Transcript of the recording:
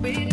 baby.